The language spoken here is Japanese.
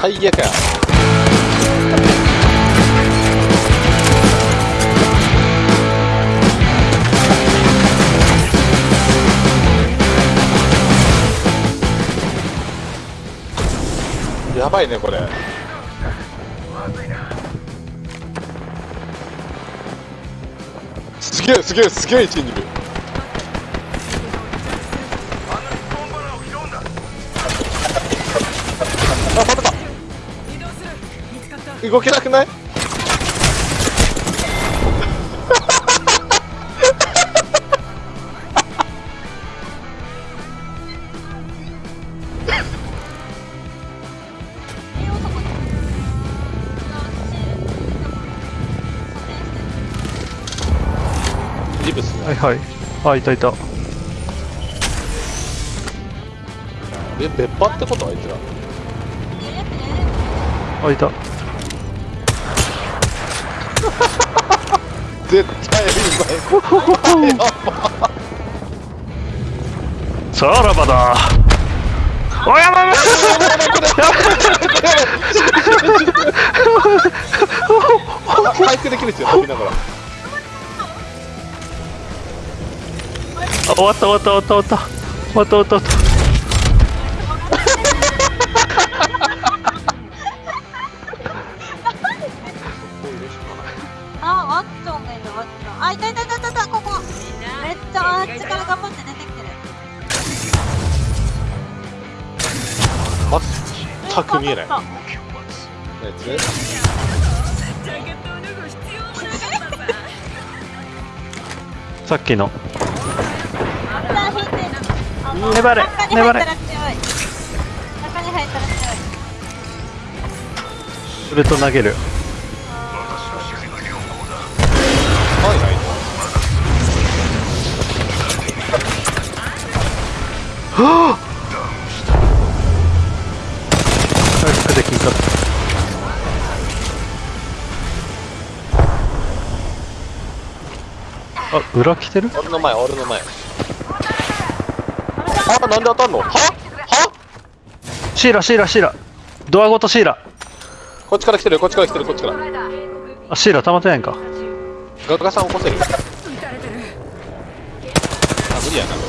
最悪ややばいねこれ。すげえすげえすげえ位置にいる動けなくない？はいはい。あいたいた。え別班ってこと？あいつら。あいた絶対うまい。さらばだ。おやばい回復できるんですよ飛びながら。あ終わった終わった終わった終わった終わった。終わった終わったたここ。めっちゃあっちから頑張って出てきてる。全く見えない さっきの粘れ。粘れ中に入ったら強い。ウルト投げる回復できんかったあ裏来てる？俺の前俺の前。あなんで当たんの？は？は？シーラシーラシーラ。ドアごとシーラ。こっちから来てるこっちから来てるこっちから。あシーラ溜まってないんか。ガガさん起こせる。あ無理やな。これ